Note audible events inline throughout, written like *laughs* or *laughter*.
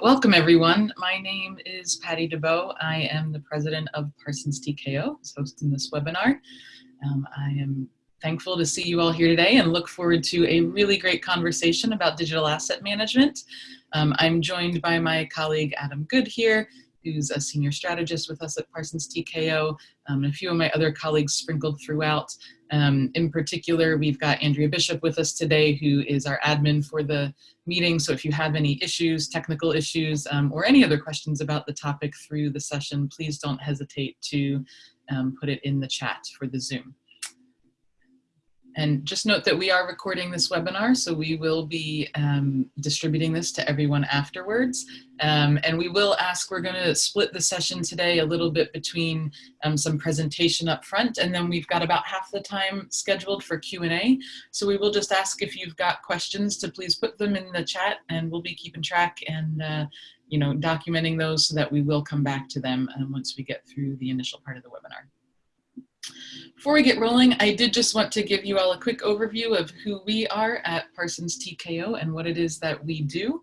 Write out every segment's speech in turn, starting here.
Welcome everyone. My name is Patty DeBow. I am the president of Parsons TKO, who's hosting this webinar. Um, I am thankful to see you all here today and look forward to a really great conversation about digital asset management. Um, I'm joined by my colleague Adam Good here, who's a senior strategist with us at Parsons TKO, um, and a few of my other colleagues sprinkled throughout. Um, in particular, we've got Andrea Bishop with us today, who is our admin for the meeting. So if you have any issues, technical issues, um, or any other questions about the topic through the session, please don't hesitate to um, put it in the chat for the Zoom. And just note that we are recording this webinar, so we will be um, distributing this to everyone afterwards. Um, and we will ask, we're gonna split the session today a little bit between um, some presentation up front, and then we've got about half the time scheduled for Q&A. So we will just ask if you've got questions to please put them in the chat, and we'll be keeping track and uh, you know, documenting those so that we will come back to them um, once we get through the initial part of the webinar. Before we get rolling, I did just want to give you all a quick overview of who we are at Parsons TKO and what it is that we do.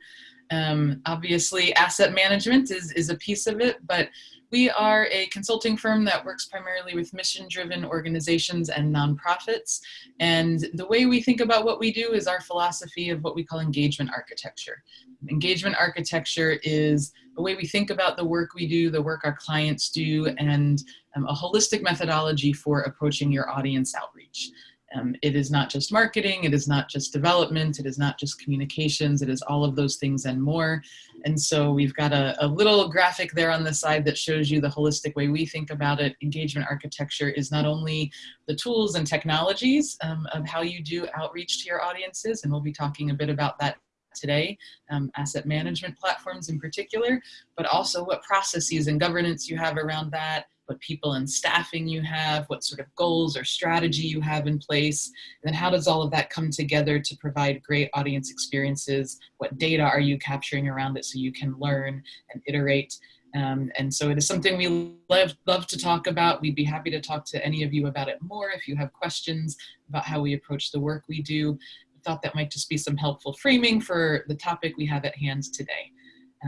Um, obviously, asset management is, is a piece of it, but we are a consulting firm that works primarily with mission-driven organizations and nonprofits. And the way we think about what we do is our philosophy of what we call engagement architecture. Engagement architecture is the way we think about the work we do, the work our clients do, and um, a holistic methodology for approaching your audience outreach. Um, it is not just marketing, it is not just development, it is not just communications, it is all of those things and more. And so we've got a, a, little graphic there on the side that shows you the holistic way we think about it. Engagement architecture is not only the tools and technologies um, of how you do outreach to your audiences, and we'll be talking a bit about that today, um, asset management platforms in particular, but also what processes and governance you have around that, what people and staffing you have, what sort of goals or strategy you have in place, and then how does all of that come together to provide great audience experiences? What data are you capturing around it so you can learn and iterate? Um, and so it is something we love, love to talk about. We'd be happy to talk to any of you about it more if you have questions about how we approach the work we do. I thought that might just be some helpful framing for the topic we have at hand today.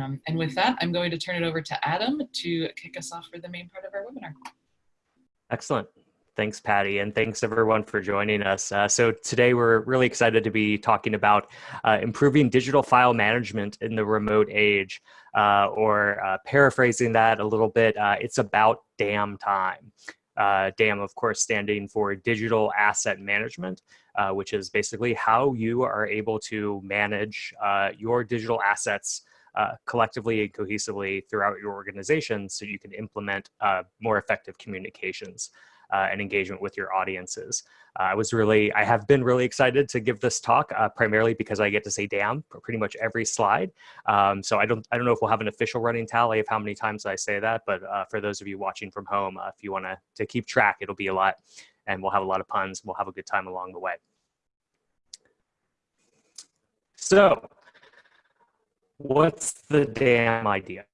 Um, and with that, I'm going to turn it over to Adam to kick us off for the main part of our webinar. Excellent. Thanks, Patty, and thanks everyone for joining us. Uh, so today we're really excited to be talking about uh, improving digital file management in the remote age, uh, or uh, paraphrasing that a little bit, uh, it's about DAM time. Uh, DAM, of course, standing for Digital Asset Management, which is basically how you are able to manage your digital assets uh, collectively and cohesively throughout your organization so you can implement uh, more effective communications uh, and engagement with your audiences. Uh, I was really, I have been really excited to give this talk uh, primarily because I get to say damn pretty much every slide. Um, so I don't, I don't know if we'll have an official running tally of how many times I say that, but uh, for those of you watching from home, if you want to to keep track, it'll be a lot and we'll have a lot of puns. We'll have a good time along the way. So what's the DAM idea?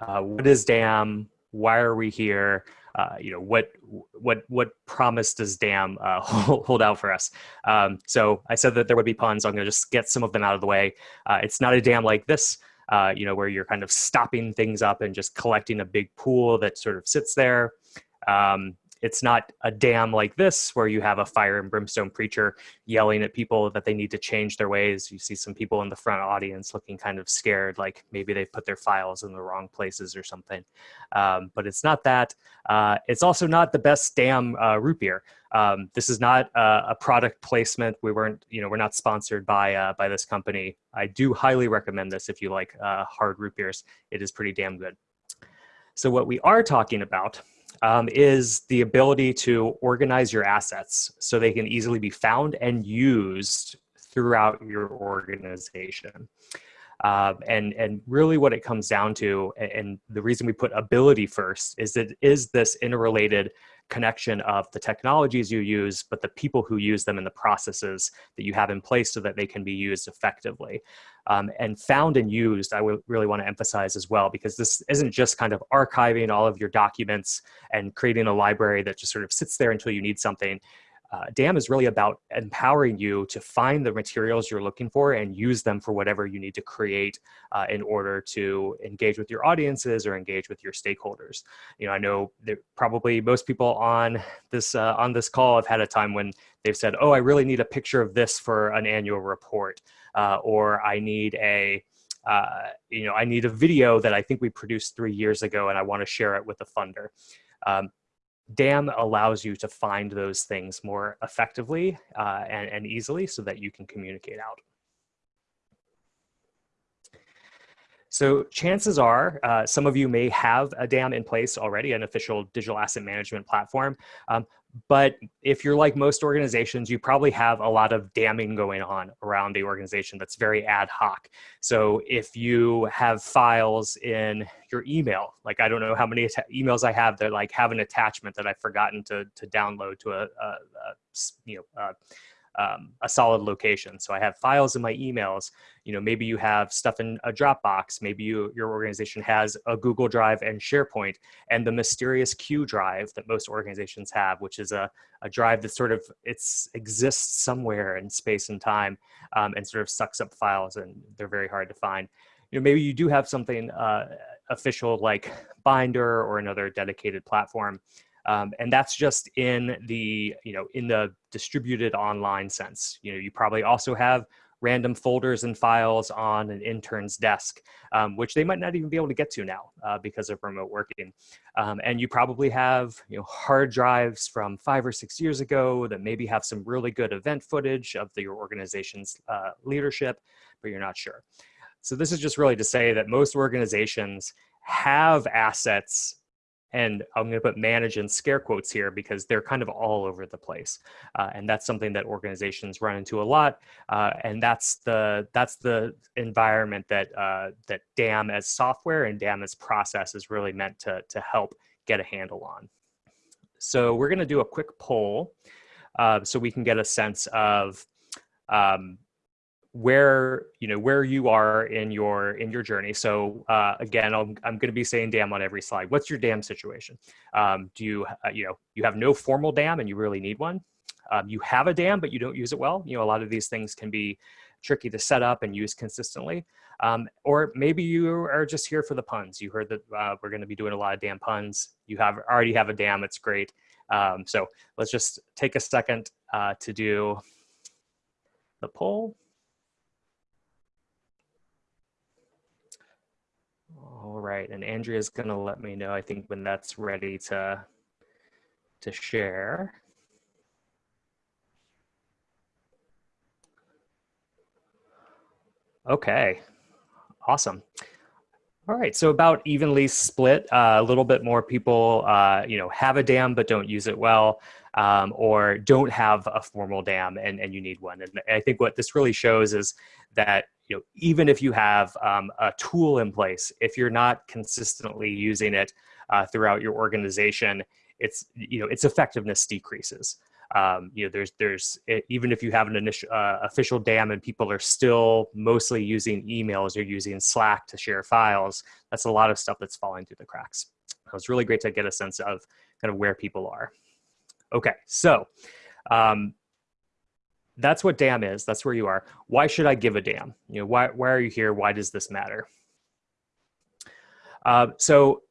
Uh, what is DAM? Why are we here? Uh, you know what what what promise does DAM uh, *laughs* hold out for us? Um, so I said that there would be puns. So I'm going to just get some of them out of the way. Uh, it's not a dam like this, uh, you know, where you're kind of stopping things up and just collecting a big pool that sort of sits there. Um, it's not a dam like this where you have a fire and brimstone preacher yelling at people that they need to change their ways. You see some people in the front audience looking kind of scared, like maybe they've put their files in the wrong places or something. Um, but it's not that. Uh, it's also not the best dam uh, root beer. Um, this is not uh, a product placement. We weren't, you know, we're not sponsored by uh, by this company. I do highly recommend this if you like uh, hard root beers. It is pretty damn good. So what we are talking about um, is the ability to organize your assets so they can easily be found and used throughout your organization. Uh, and and really what it comes down to and the reason we put ability first is that is this interrelated connection of the technologies you use, but the people who use them and the processes that you have in place so that they can be used effectively. Um, and found and used, I really want to emphasize as well, because this isn't just kind of archiving all of your documents and creating a library that just sort of sits there until you need something. Uh, DAM is really about empowering you to find the materials you're looking for and use them for whatever you need to create uh, in order to engage with your audiences or engage with your stakeholders. You know, I know that probably most people on this uh, on this call have had a time when they've said, "Oh, I really need a picture of this for an annual report," uh, or "I need a." Uh, you know, I need a video that I think we produced three years ago and I want to share it with the funder. Um, DAM allows you to find those things more effectively uh, and, and easily so that you can communicate out. So chances are uh, some of you may have a DAM in place already, an official digital asset management platform. Um, but if you're like most organizations, you probably have a lot of damming going on around the organization that's very ad hoc. So if you have files in your email, like I don't know how many emails I have that like have an attachment that I've forgotten to, to download to a, a, a you know, a, um, a solid location. So I have files in my emails. You know, maybe you have stuff in a Dropbox. Maybe you, your organization has a Google Drive and SharePoint, and the mysterious Q drive that most organizations have, which is a, a drive that sort of it's exists somewhere in space and time, um, and sort of sucks up files, and they're very hard to find. You know, maybe you do have something uh, official like Bynder or another dedicated platform. Um, and that's just in the, you know, in the distributed online sense. You know, you probably also have random folders and files on an intern's desk, um, which they might not even be able to get to now uh, because of remote working. Um, and you probably have you know, hard drives from five or six years ago that maybe have some really good event footage of the, your organization's uh, leadership, but you're not sure. So this is just really to say that most organizations have assets and I'm going to put manage in scare quotes here because they're kind of all over the place, uh, and that's something that organizations run into a lot. Uh, and that's the that's the environment that uh, that DAM as software and DAM as process is really meant to to help get a handle on. So we're going to do a quick poll uh, so we can get a sense of um, where you know where you are in your in your journey. So uh, again i'm, I'm going to be saying dam on every slide. What's your dam situation? Um, do you uh, you know you have no formal dam and you really need one? Um, you have a dam but you don't use it well. You know a lot of these things can be tricky to set up and use consistently. Um, or maybe you are just here for the puns. You heard that uh, we're going to be doing a lot of dam puns. You have already have a dam it's great. Um, so let's just take a second uh, to do the poll All right, and Andrea's gonna let me know, I think when that's ready to, to share. Okay, awesome. All right, so about evenly split, uh, a little bit more people, uh, you know, have a dam but don't use it well, um, or don't have a formal dam and, and you need one. And I think what this really shows is that you know, even if you have um, a tool in place, if you're not consistently using it uh, throughout your organization, it's you know its effectiveness decreases. Um, you know, there's there's even if you have an initial uh, official DAM and people are still mostly using emails or using Slack to share files, that's a lot of stuff that's falling through the cracks. So it's really great to get a sense of kind of where people are. Okay, so um, that's what dam is. That's where you are. Why should I give a damn? You know, why, why are you here? Why does this matter? Uh, so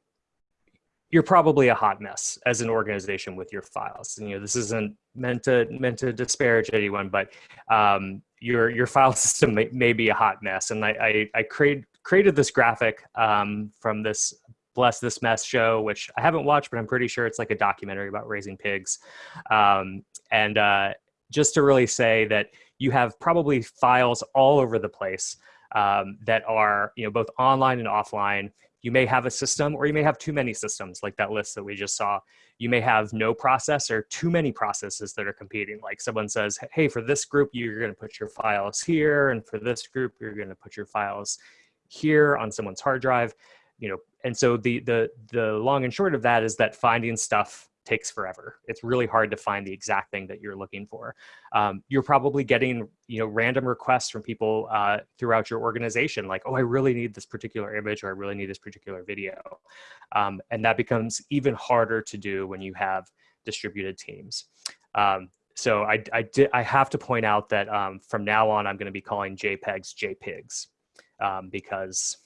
you're probably a hot mess as an organization with your files. And, you know, this isn't meant to meant to disparage anyone, but um, your your *laughs* file system may, may, be a hot mess. And I I, I create, created this graphic um, from this Bless This Mess show, which I haven't watched, but I'm pretty sure it's like a documentary about raising pigs. Um, and uh, just to really say that you have probably files all over the place um, that are you know both online and offline. You may have a system or you may have too many systems like that list that we just saw. You may have no process or too many processes that are competing. Like someone says, hey, for this group, you're gonna put your files here. And for this group, you're gonna put your files here on someone's hard drive. You know, and so the, the, the long and short of that is that finding stuff takes forever. It's really hard to find the exact thing that you're looking for. Um, you're probably getting you know random requests from people uh, throughout your organization, like, oh, I really need this particular image or I really need this particular video. Um, and that becomes even harder to do when you have distributed teams. Um, so I, I, did, I have to point out that um, from now on, I'm going to be calling JPEGs JPIGs um, because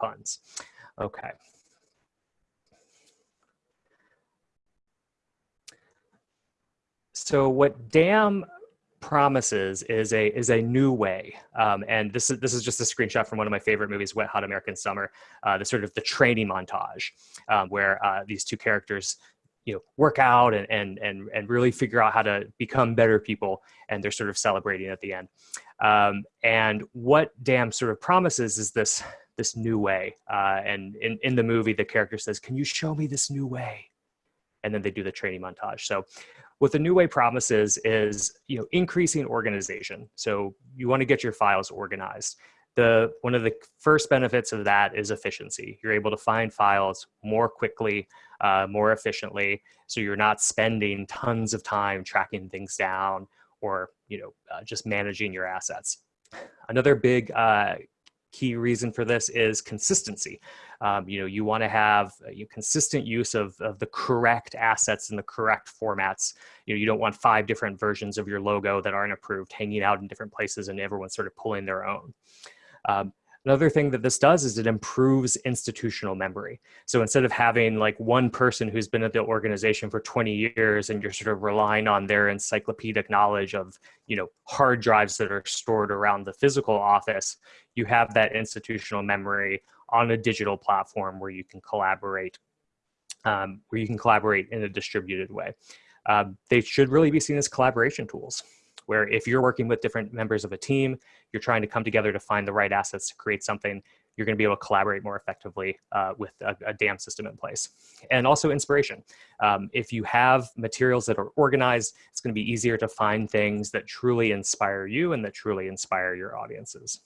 puns. Okay. So what DAM promises is a is a new way, um, and this is this is just a screenshot from one of my favorite movies, Wet Hot American Summer. Uh, the sort of the training montage um, where uh, these two characters you know work out and and and and really figure out how to become better people and they're sort of celebrating at the end. Um, and what dam sort of promises is this this new way. Uh, and in, in the movie the character says can you show me this new way? And then they do the training montage. So what the new way promises is you know increasing organization so you want to get your files organized the one of the first benefits of that is efficiency. You're able to find files more quickly, uh, more efficiently, so you're not spending tons of time tracking things down or you know uh, just managing your assets. Another big uh, key reason for this is consistency. Um, you know, you want to have a consistent use of, of the correct assets in the correct formats. You know, you don't want five different versions of your logo that aren't approved hanging out in different places and everyone's sort of pulling their own. Um, Another thing that this does is it improves institutional memory. So instead of having like one person who's been at the organization for 20 years and you're sort of relying on their encyclopedic knowledge of, you know, hard drives that are stored around the physical office, you have that institutional memory on a digital platform where you can collaborate, um, where you can collaborate in a distributed way. Um, they should really be seen as collaboration tools where if you're working with different members of a team, you're trying to come together to find the right assets to create something, you're going to be able to collaborate more effectively uh, with a, a, DAM system in place. And also inspiration. Um, if you have materials that are organized, it's going to be easier to find things that truly inspire you and that truly inspire your audiences.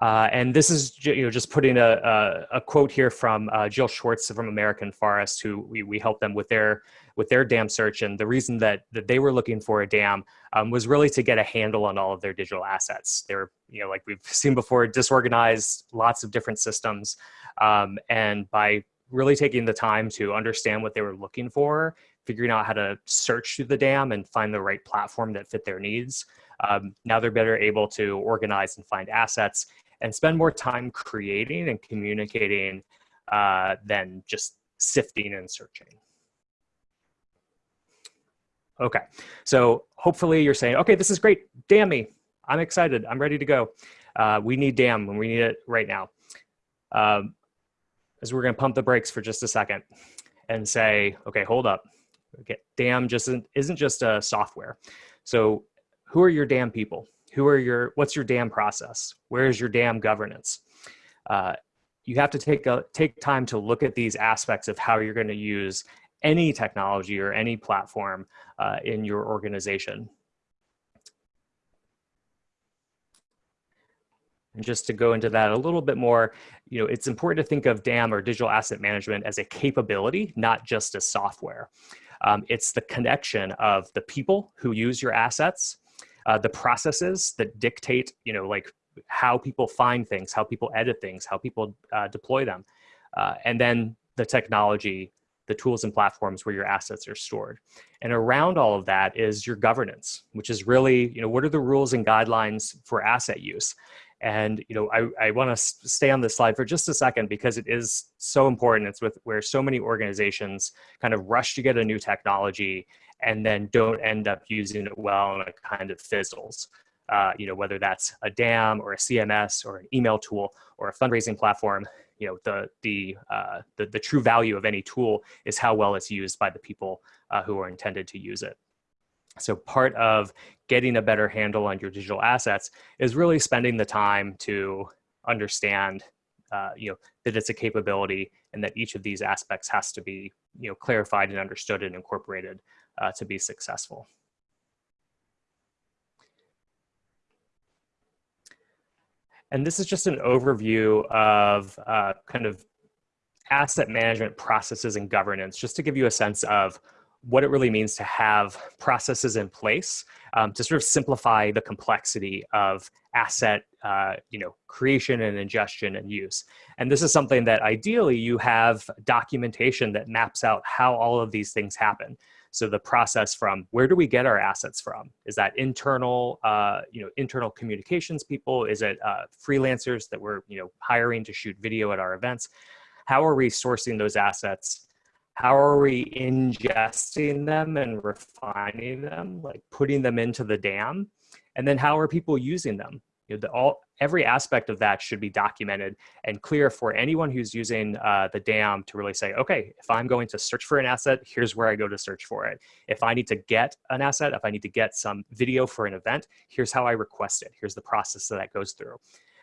Uh, and this is you know just putting a, a, a quote here from uh, Jill Schwartz from American Forest, who we, we helped them with their with their dam search. And the reason that that they were looking for a dam um, was really to get a handle on all of their digital assets. They're you know like we've *laughs* seen before, disorganized, lots of different systems, um, and by really taking the time to understand what they were looking for, figuring out how to search through the dam and find the right platform that fit their needs. Um, now they're better able to organize and find assets and spend more time creating and communicating uh, than just sifting and searching. Okay, so hopefully you're saying, okay, this is great, damn me, I'm excited, I'm ready to go. Uh, we need DAM when we need it right now. Um, as we're gonna pump the brakes for just a second and say, okay, hold up. Okay, DAM just isn't, isn't just a software. So who are your DAM people? who are your what's your dam process where is your dam governance uh, you have to take a take time to look at these aspects of how you're going to use any technology or any platform uh, in your organization And just to go into that a little bit more, you know, it's important to think of DAM or digital asset management as a capability, not just a software. Um, it's the connection of the people who use your assets uh, the processes that dictate, you know, like how people find things, how people edit things, how people uh, deploy them, uh, and then the technology, the tools and platforms where your assets are stored. And around all of that is your governance, which is really, you know, what are the rules and guidelines for asset use? And you know, I, I want to stay on this slide for just a second because it is so important. It's with where so many organizations kind of rush to get a new technology and then don't end up using it well and it kind of fizzles. Uh, you know, whether that's a DAM or a CMS or an email tool or a fundraising platform, you know, the, the, uh, the, the, true value of any tool is how well it's used by the people uh, who are intended to use it. So part of getting a better handle on your digital assets is really spending the time to understand, uh, you know, that it's a capability and that each of these aspects has to be, you know, clarified and understood and incorporated uh, to be successful. And this is just an overview of uh, kind of asset management processes and governance, just to give you a sense of what it really means to have processes in place um, to sort of simplify the complexity of asset uh, you know, creation and ingestion and use. And this is something that ideally you have documentation that maps out how all of these things happen. So the process from where do we get our assets from? Is that internal, uh, you know, internal communications people? Is it uh, freelancers that we're, you know, hiring to shoot video at our events? How are we sourcing those assets? How are we ingesting them and refining them, like putting them into the dam? And then how are people using them? You know, the, all every aspect of that should be documented and clear for anyone who's using uh, the dam to really say, okay, if I'm going to search for an asset, here's where I go to search for it. If I need to get an asset, if I need to get some video for an event, here's how I request it. Here's the process that that goes through.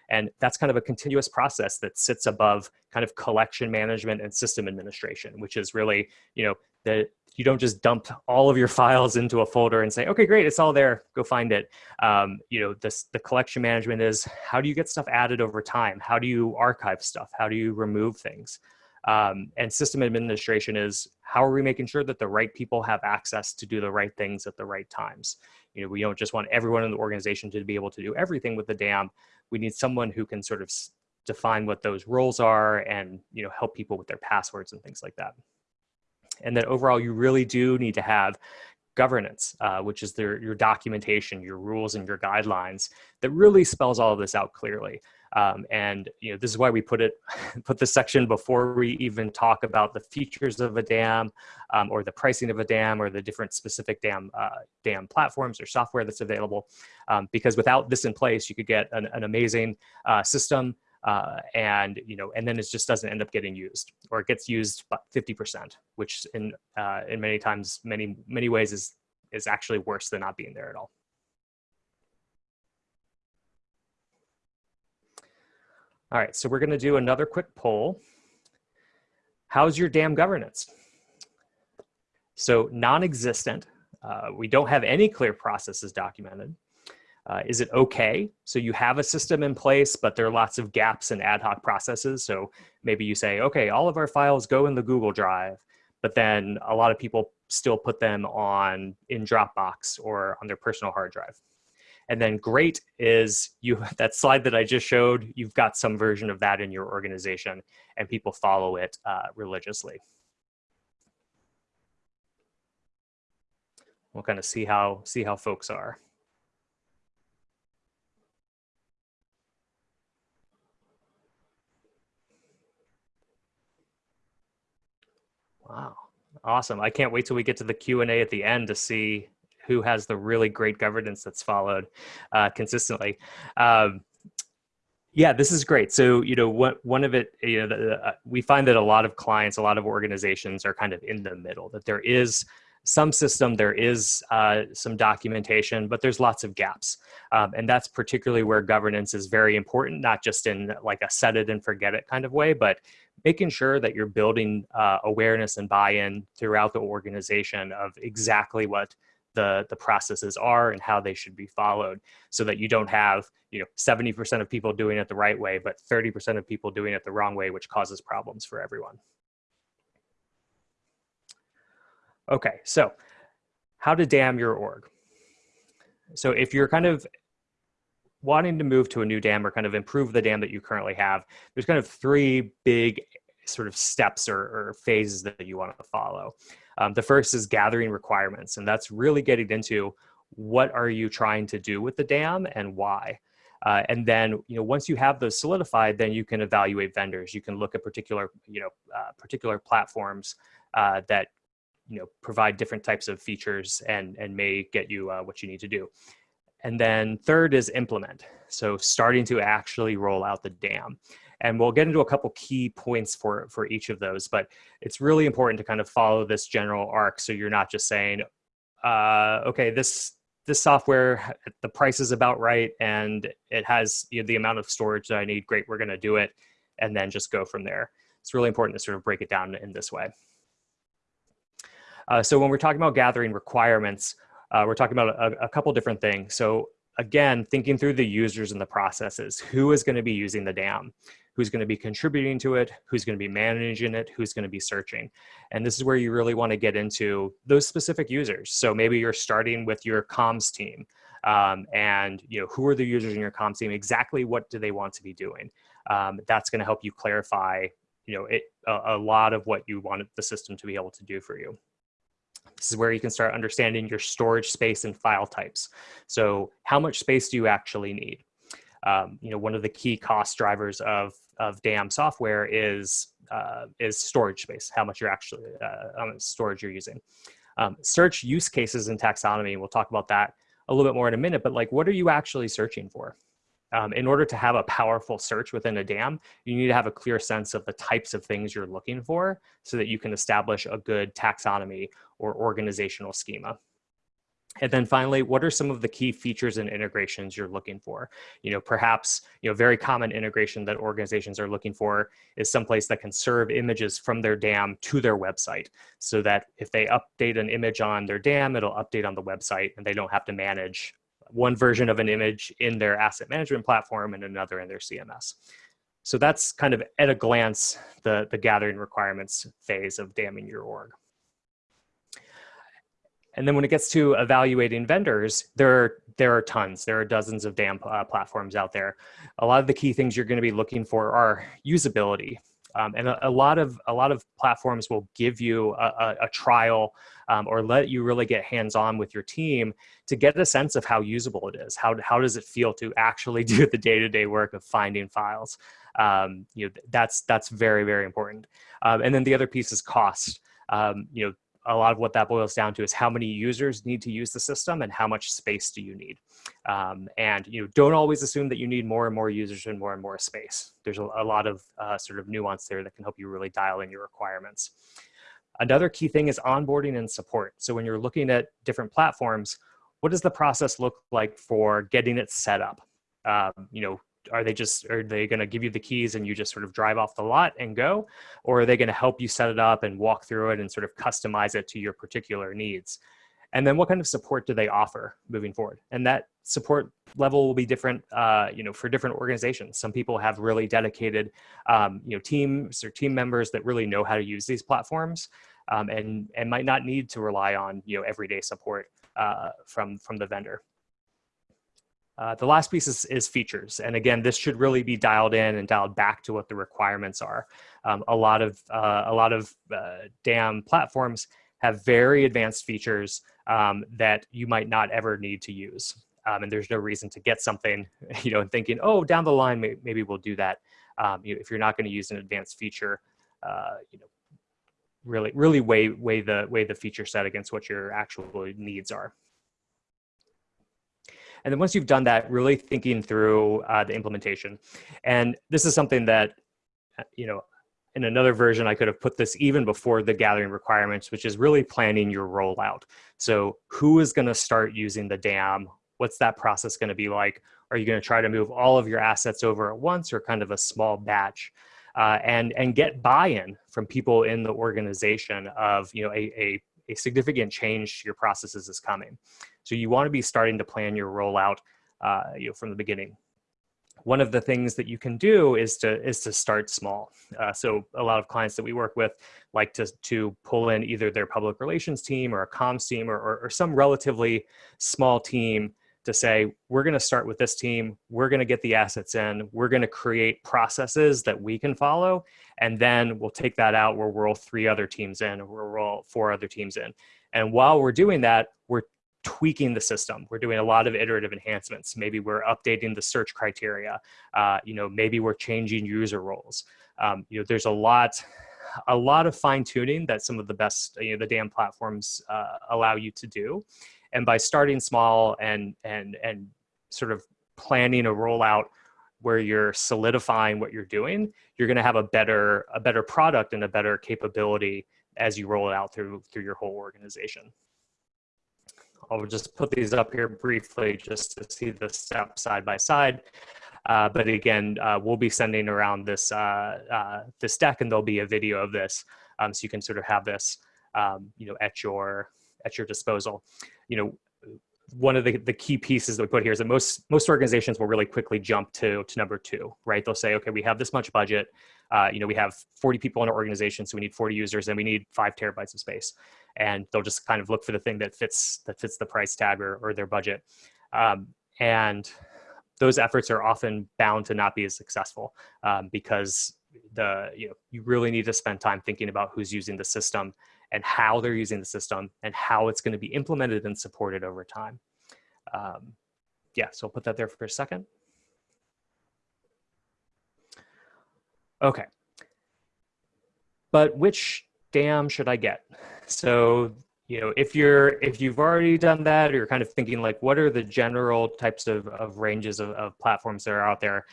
And that's kind of a continuous process that sits above kind of collection management and system administration, which is really, you know, the you don't just dump all of your files into a folder and say, okay, great, it's all there, go find it. Um, you know, this, the collection management is how do you get stuff added over time? How do you archive stuff? How do you remove things? Um, and system administration is how are we making sure that the right people have access to do the right things at the right times? You know, we don't just want everyone in the organization to be able to do everything with the dam. We need someone who can sort of define what those roles are and, you know, help people with their passwords and things like that and that overall you really do need to have governance, uh, which is their, your documentation, your rules and your guidelines that really spells all of this out clearly. Um, and you know this is why we put it *laughs* put this section before we even talk about the features of a dam um, or the pricing of a dam or the different specific dam uh, dam platforms or software that's available um, because without this in place you could get an, an amazing uh, system uh, and you know, and then it just doesn't end up getting used, or it gets used 50%, which in uh, in many times, many many ways is is actually worse than not being there at all. All right, so we're going to do another quick poll. How's your dam governance? So non-existent. Uh, we don't have any clear processes documented. Uh, is it okay? So you have a system in place, but there are lots of gaps and ad hoc processes. So maybe you say, okay, all of our files go in the Google Drive, but then a lot of people still put them on in Dropbox or on their personal hard drive. And then great is you *laughs* that slide that I just showed, you've got some version of that in your organization and people follow it uh, religiously. We'll kind of see how see how folks are. Wow. Awesome. I can't wait till we get to the Q&A at the end to see who has the really great governance that's followed uh, consistently. Um, yeah, this is great. So, you know, what, one of it, you know, the, uh, we find that a lot of clients, a lot of organizations are kind of in the middle, that there is some system, there is uh, some documentation, but there's lots of gaps. Um, and that's particularly where governance is very important, not just in like a set it and forget it kind of way, but making sure that you're building uh, awareness and buy-in throughout the organization of exactly what the, the processes are and how they should be followed so that you don't have you know 70% of people doing it the right way but 30% of people doing it the wrong way which causes problems for everyone Okay, so how to dam your org. So if you're kind of wanting to move to a new dam or kind of improve the dam that you currently have, there's kind of three big sort of steps or, or phases that you want to follow. Um, the first is gathering requirements, and that's really getting into what are you trying to do with the dam and why. Uh, and then, you know, once you have those solidified, then you can evaluate vendors. You can look at particular, you know, uh, particular platforms uh, that you know provide different types of features and and may get you uh, what you need to do and then third is implement. So starting to actually roll out the dam. And we'll get into a couple key points for for each of those but it's really important to kind of follow this general arc. So you're not just saying uh, okay this this software the price is about right and it has you know, the amount of storage that i need. Great we're going to do it. And then just go from there. It's really important to sort of break it down in this way. Uh, so when we're talking about gathering requirements, uh, we're talking about a, a couple different things. So again, thinking through the users and the processes, who is gonna be using the dam? Who's gonna be contributing to it? Who's gonna be managing it? Who's gonna be searching? And this is where you really wanna get into those specific users. So maybe you're starting with your comms team um, and you know who are the users in your comms team? Exactly what do they want to be doing? Um, that's gonna help you clarify you know, it, a, a lot of what you want the system to be able to do for you. This is where you can start understanding your storage space and file types. So how much space do you actually need? Um, you know, one of the key cost drivers of, of DAM software is, uh, is storage space, how much you're actually, uh, storage you're using. Um, search use cases and taxonomy, we'll talk about that a little bit more in a minute, but like what are you actually searching for? Um, in order to have a powerful search within a DAM, you need to have a clear sense of the types of things you're looking for so that you can establish a good taxonomy or organizational schema. And then finally, what are some of the key features and integrations you're looking for? You know, perhaps, you know, very common integration that organizations are looking for is someplace that can serve images from their DAM to their website so that if they update an image on their DAM, it'll update on the website and they don't have to manage one version of an image in their asset management platform and another in their CMS. So that's kind of at a glance, the, the gathering requirements phase of damming your org. And then when it gets to evaluating vendors, there are, there are tons. There are dozens of DAM uh, platforms out there. A lot of the key things you're going to be looking for are usability. Um, and a, a, lot of a lot of platforms will give you a, a, a trial um, or let you really get hands-on with your team to get a sense of how usable it is. How, how does it feel to actually *laughs* do the day-to-day work of finding files? Um, you know, that's that's very very important. Um, and then the other piece is cost. Um, you know, a lot of what that boils down to is how many users need to use the system and how much space do you need. Um, and you know, don't always assume that you need more and more users and more and more space. There's a, a lot of uh, sort of nuance there that can help you really dial in your requirements. Another key thing is onboarding and support. So when you're looking at different platforms, what does the process look like for getting it set up? Um, you know, are they just are they going to give you the keys and you just sort of drive off the lot and go? Or are they going to help you set it up and walk through it and sort of customize it to your particular needs? And then what kind of support do they offer moving forward? And that support level will be different uh, you know for different organizations. Some people have really dedicated um, you know teams or team members that really know how to use these platforms um, and and might not need to rely on you know everyday support uh, from from the vendor uh, the last piece is, is, features. And again, this should really be dialed in and dialed back to what the requirements are. Um, a lot of, uh, a lot of uh, DAM platforms have very advanced features um, that you might not ever need to use. Um, and there's no reason to get something, *laughs* you know, and thinking, oh, down the line, maybe, maybe we'll do that. Um, you know, if you're not gonna use an advanced feature, uh, you know, really, really weigh, weigh, the, weigh the feature set against what your actual needs are. And then once you've done that, really thinking through uh, the implementation. And this is something that, uh, you know, in another version, I could have put this even before the gathering requirements, which is really planning your rollout. So who is gonna start using the DAM? What's that process gonna be like? Are you gonna try to move all of your assets over at once or kind of a small batch? Uh, and, and get buy-in from people in the organization of, you know, a, a, a significant change to your processes is coming. So you want to be starting to plan your rollout uh, you know, from the beginning. One of the things that you can do is to is to start small. Uh, so a lot of clients that we work with like to to pull in either their public relations team or a comms team or, or, or some relatively small team to say we're going to start with this team we're going to get the assets in we're going to create processes that we can follow and then we'll take that out where we'll roll three other teams in or we'll roll four other teams in and while we're doing that we're tweaking the system. We're doing a lot of iterative enhancements. Maybe we're updating the search criteria. Uh, you know, maybe we're changing user roles. Um, you know, there's a lot, a lot of fine tuning that some of the best, you know, the DAM platforms uh, allow you to do. And by starting small and and and sort of planning a rollout where you're solidifying what you're doing, you're going to have a better a better product and a better capability as you roll it out through through your whole organization. I'll just put these up here briefly just to see the steps side by side. Uh, but again, uh, we'll be sending around this, uh, uh, this deck and there'll be a video of this. Um, so you can sort of have this, um, you know, at your, at your disposal. You know, one of the, the key pieces that we put here is that most, most organizations will really quickly jump to, to number two, right? They'll say, okay, we have this much budget. Uh, you know, we have 40 people in our organization, so we need 40 users and we need five terabytes of space and they'll just kind of look for the thing that fits that fits the price tag or, or their budget. Um, and those efforts are often bound to not be as successful um, because the you know you really need to spend time thinking about who's using the system and how they're using the system and how it's going to be implemented and supported over time. Um, yeah, so I'll put that there for a second. Okay. But which dam should I get? So, you know, if you're if you've already done that, or you're kind of thinking like, what are the general types of, of ranges of, of platforms that are out there?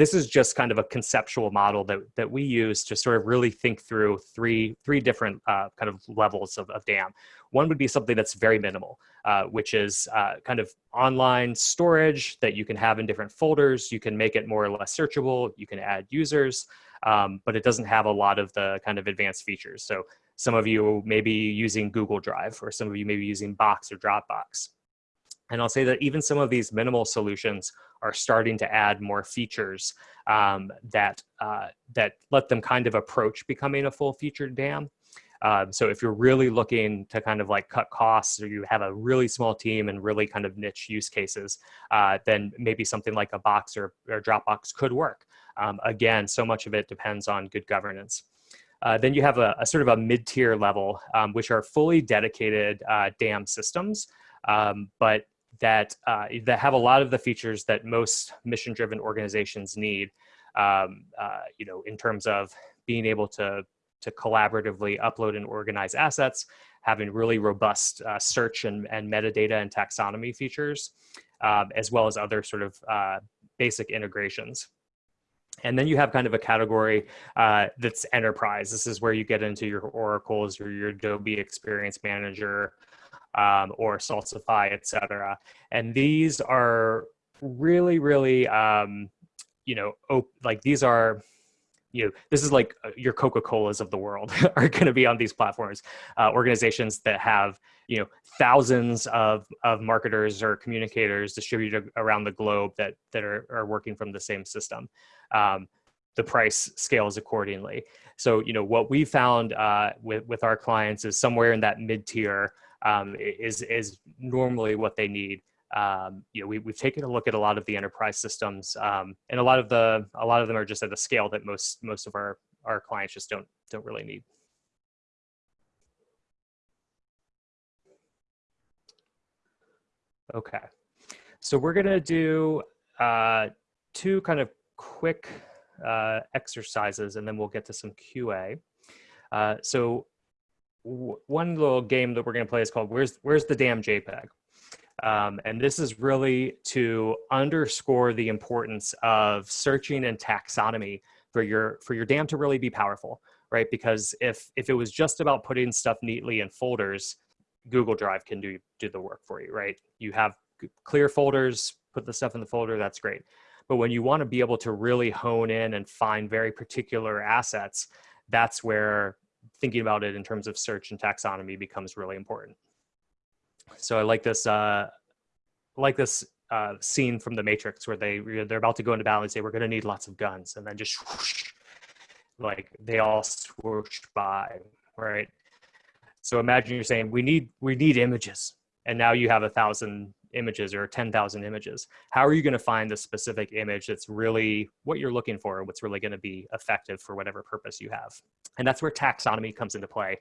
This is just kind of a conceptual model that, that we use to sort of really think through three three different uh, kind of levels of, of dam. One would be something that's very minimal, uh, which is uh, kind of online storage that you can have in different folders. You can make it more or less searchable. You can add users, um, but it doesn't have a lot of the kind of advanced features. So some of you may be using Google Drive, or some of you may be using Box or Dropbox. And I'll say that even some of these minimal solutions are starting to add more features um, that, uh, that let them kind of approach becoming a full featured dam. Um, so if you're really looking to kind of like cut costs or you have a really small team and really kind of niche use cases, uh, then maybe something like a box or, or Dropbox could work. Um, again, so much of it depends on good governance. Uh, then you have a, a, sort of a mid-tier level, um, which are fully dedicated uh, DAM systems, um, but that, uh, that have a lot of the features that most mission-driven organizations need, um, uh, you know, in terms of being able to to collaboratively upload and organize assets, having really robust uh, search and, and metadata and taxonomy features, um, as well as other sort of uh, basic integrations. And then you have kind of a category uh, that's enterprise. This is where you get into your Oracles or your Adobe Experience Manager um, or Salsify, etc. And these are really, really, um, you know, like these are you know, this is like uh, your Coca-Colas of the world *laughs* are going to be on these platforms. Uh, organizations that have, you know, thousands of, of marketers or communicators distributed around the globe that, that are, are working from the same system. Um, the price scales accordingly. So, you know, what we found uh, with, with our clients is somewhere in that mid-tier um, is, is normally what they need um, you know, we, we've taken a look at a lot of the enterprise systems, um, and a lot of the a lot of them are just at a scale that most most of our our clients just don't don't really need. Okay, so we're gonna do uh, two kind of quick uh, exercises, and then we'll get to some QA. Uh, so one little game that we're gonna play is called "Where's Where's the Damn JPEG." Um, and this is really to underscore the importance of searching and taxonomy for your for your dam to really be powerful, right? Because if if it was just about putting stuff neatly in folders, Google Drive can do do the work for you, right? You have clear folders, put the stuff in the folder, that's great. But when you want to be able to really hone in and find very particular assets, that's where thinking about it in terms of search and taxonomy becomes really important. So I like this, uh, like this uh, scene from The Matrix where they they're about to go into battle and say we're going to need lots of guns, and then just whoosh, like they all swoosh by, right? So imagine you're saying we need we need images, and now you have a thousand images or 10,000 images. How are you going to find the specific image that's really what you're looking for, what's really going to be effective for whatever purpose you have? And that's where taxonomy comes into play.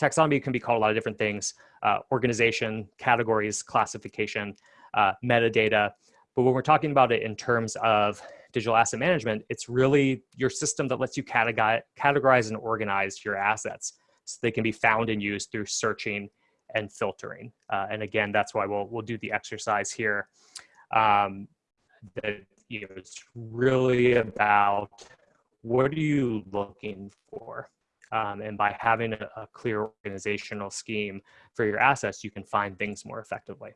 Taxonomy can be called a lot of different things, uh, organization, categories, classification, uh, metadata. But when we're talking about it in terms of digital asset management, it's really your system that lets you categorize and organize your assets so they can be found and used through searching and filtering. Uh, and again, that's why we'll, we'll do the exercise here. Um, that you know, it's really about what are you looking for? Um, and by having a, a clear organizational scheme for your assets, you can find things more effectively.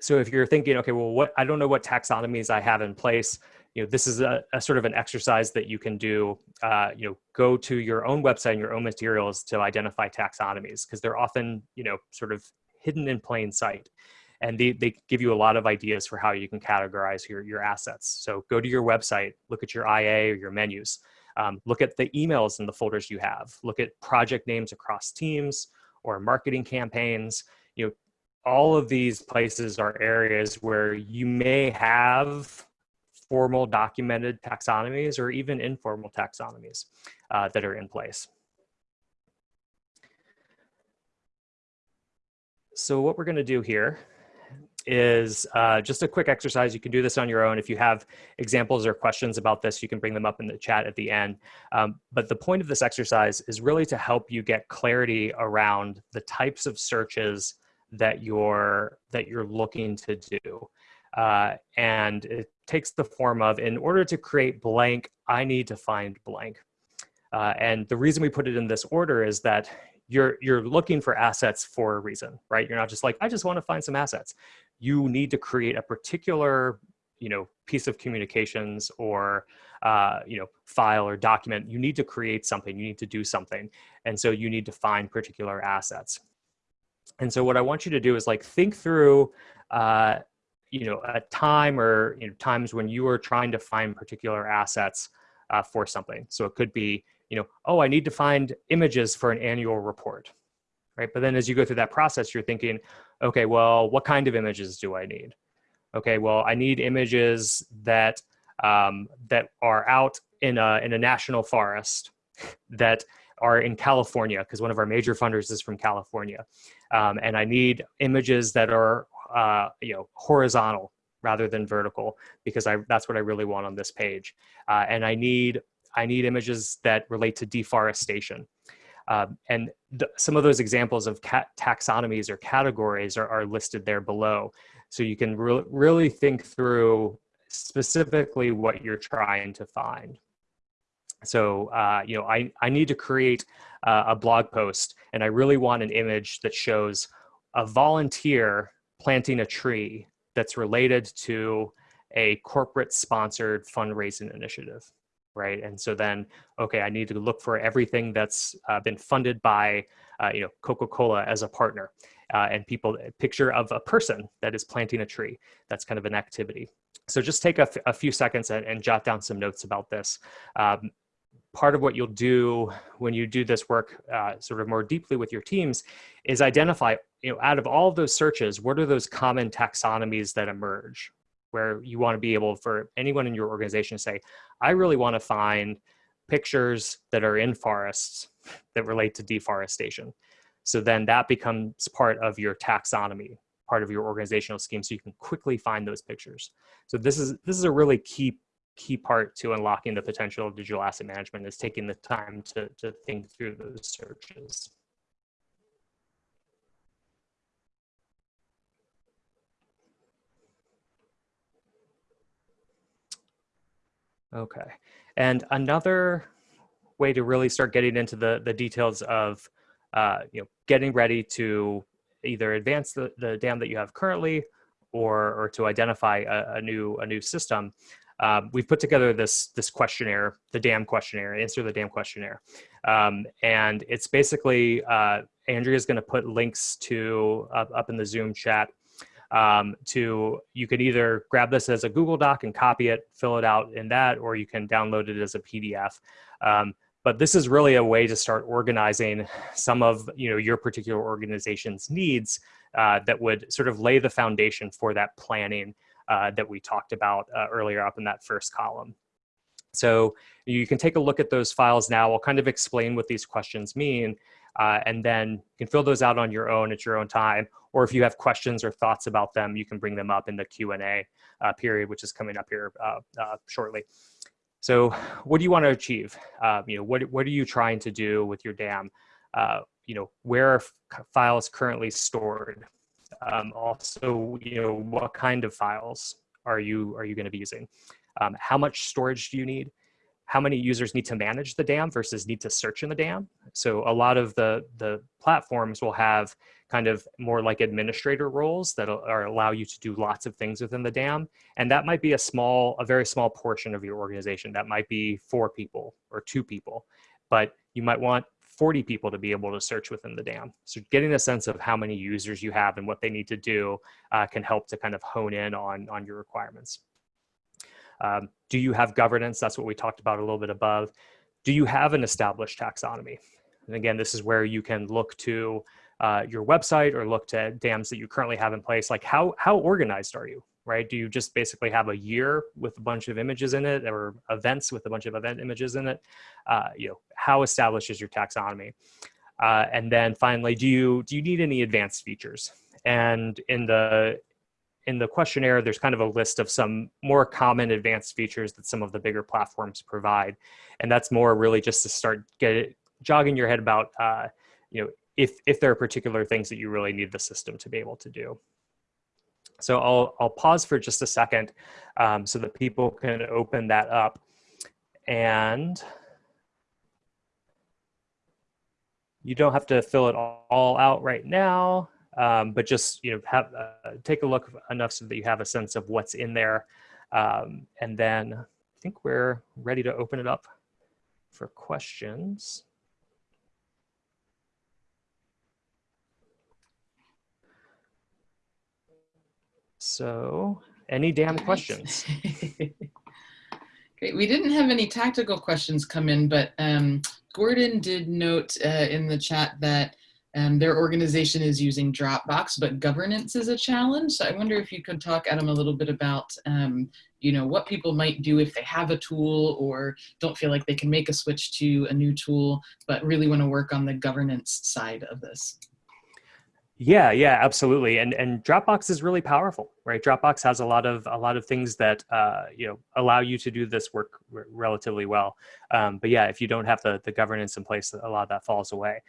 So if you're thinking, okay, well, what I don't know what taxonomies I have in place, you know, this is a, a sort of an exercise that you can do. Uh, you know, go to your own website and your own materials to identify taxonomies because they're often, you know, sort of hidden in plain sight and they, they give you a lot of ideas for how you can categorize your, your assets. So go to your website, look at your IA or your menus, um, look at the emails in the folders you have, look at project names across teams or marketing campaigns. You know, all of these places are areas where you may have formal documented taxonomies or even informal taxonomies uh, that are in place. So what we're going to do here is uh, just a quick exercise. You can do this on your own. If you have examples or questions about this, you can bring them up in the chat at the end. Um, but the point of this exercise is really to help you get clarity around the types of searches that you're that you're looking to do. Uh, and it takes the form of, in order to create blank, I need to find blank. Uh, and the reason we put it in this order is that you're you're looking for assets for a reason, right? You're not just like, I just want to find some assets. You need to create a particular, you know, piece of communications or uh, you know, file or document. You need to create something. You need to do something, and so you need to find particular assets. And so what I want you to do is like think through, uh, you know, a time or you know, times when you are trying to find particular assets uh, for something. So it could be you know, oh, I need to find images for an annual report, right? But then as you go through that process, you're thinking, okay, well, what kind of images do I need? Okay, well, I need images that um, that are out in a in a national forest *laughs* that are in California because one of our major funders is from California, um, and I need images that are uh, you know horizontal rather than vertical because I that's what I really want on this page, uh, and I need I need images that relate to deforestation. Um, and some of those examples of taxonomies or categories are, are, listed there below. So you can re really think through specifically what you're trying to find. So, uh, you know, I, I need to create uh, a blog post and I really want an image that shows a volunteer planting a tree that's related to a corporate sponsored fundraising initiative right? And so then, okay, I need to look for everything that's uh, been funded by, uh, you know, Coca-Cola as a partner, uh, and people picture of a person that is planting a tree. That's kind of an activity. So just take a, few seconds and, and, jot down some notes about this. Um, part of what you'll do when you do this work uh, sort of more deeply with your teams is identify, you know, out of all of those searches, what are those common taxonomies that emerge, where you want to be able for anyone in your organization to say, I really want to find pictures that are in forests *laughs* that relate to deforestation. So then that becomes part of your taxonomy, part of your organizational scheme, so you can quickly find those pictures. So this is this is a really key key part to unlocking the potential of digital asset management is taking the time to, to think through those searches. Okay. And another way to really start getting into the, the details of, uh, you know, getting ready to either advance the, the dam that you have currently or, or to identify a, a new, a new system. Um, we've put together this, this questionnaire, the dam questionnaire, answer the dam questionnaire. Um, and it's basically, uh, Andrea is going to put links to up, up in the Zoom chat um, to you can either grab this as a Google Doc and copy it, fill it out in that, or you can download it as a PDF. Um, but this is really a way to start organizing some of you know your particular organization's needs uh, that would sort of lay the foundation for that planning uh, that we talked about uh, earlier up in that first column. So you can take a look at those files now. I'll kind of explain what these questions mean, uh, and then you can fill those out on your own at your own time. Or if you have questions or thoughts about them, you can bring them up in the Q&A uh, period, which is coming up here uh, uh shortly. So what do you want to achieve? Uh, you know, what, what are you trying to do with your dam? Uh, you know, where are files currently stored? Um, also, you know, what kind of files are you, are you going to be using? Um, how much storage do you need? how many users need to manage the dam versus need to search in the dam. So a lot of the, the platforms will have kind of more like administrator roles that are allow you to do lots of things within the dam. And that might be a small, a very small portion of your organization. That might be four people or two people, but you might want 40 people to be able to search within the dam. So getting a sense of how many users you have and what they need to do uh, can help to kind of hone in on, on your requirements. Um, do you have governance? That's what we talked about a little bit above. Do you have an established taxonomy? And again, this is where you can look to uh, your website or look to dams that you currently have in place. Like how, how organized are you, right? Do you just basically have a year with a bunch of images in it or events with a bunch of event images in it? Uh, you know, how established is your taxonomy? Uh, and then finally, do you, do you need any advanced features? And in the, in the questionnaire, there's kind of a list of some more common advanced features that some of the bigger platforms provide. And that's more really just to start get it, jogging your head about, uh, you know, if, if there are particular things that you really need the system to be able to do. So I'll, I'll pause for just a second um, so that people can open that up. And you don't have to fill it all out right now, um, but just you know have uh, take a look enough so that you have a sense of what's in there. Um, and then I think we're ready to open it up for questions. So any damn questions? *laughs* Great. We didn't have any tactical questions come in, but um, Gordon did note uh, in the chat that um, their organization is using Dropbox, but governance is a challenge. So I wonder if you could talk, Adam, a little bit about, um, you know, what people might do if they have a tool or don't feel like they can make a switch to a new tool, but really want to work on the governance side of this. Yeah, yeah, absolutely. And and Dropbox is really powerful, right? Dropbox has a lot of a lot of things that uh, you know allow you to do this work relatively well. Um, but yeah, if you don't have the the governance in place, a lot of that falls away.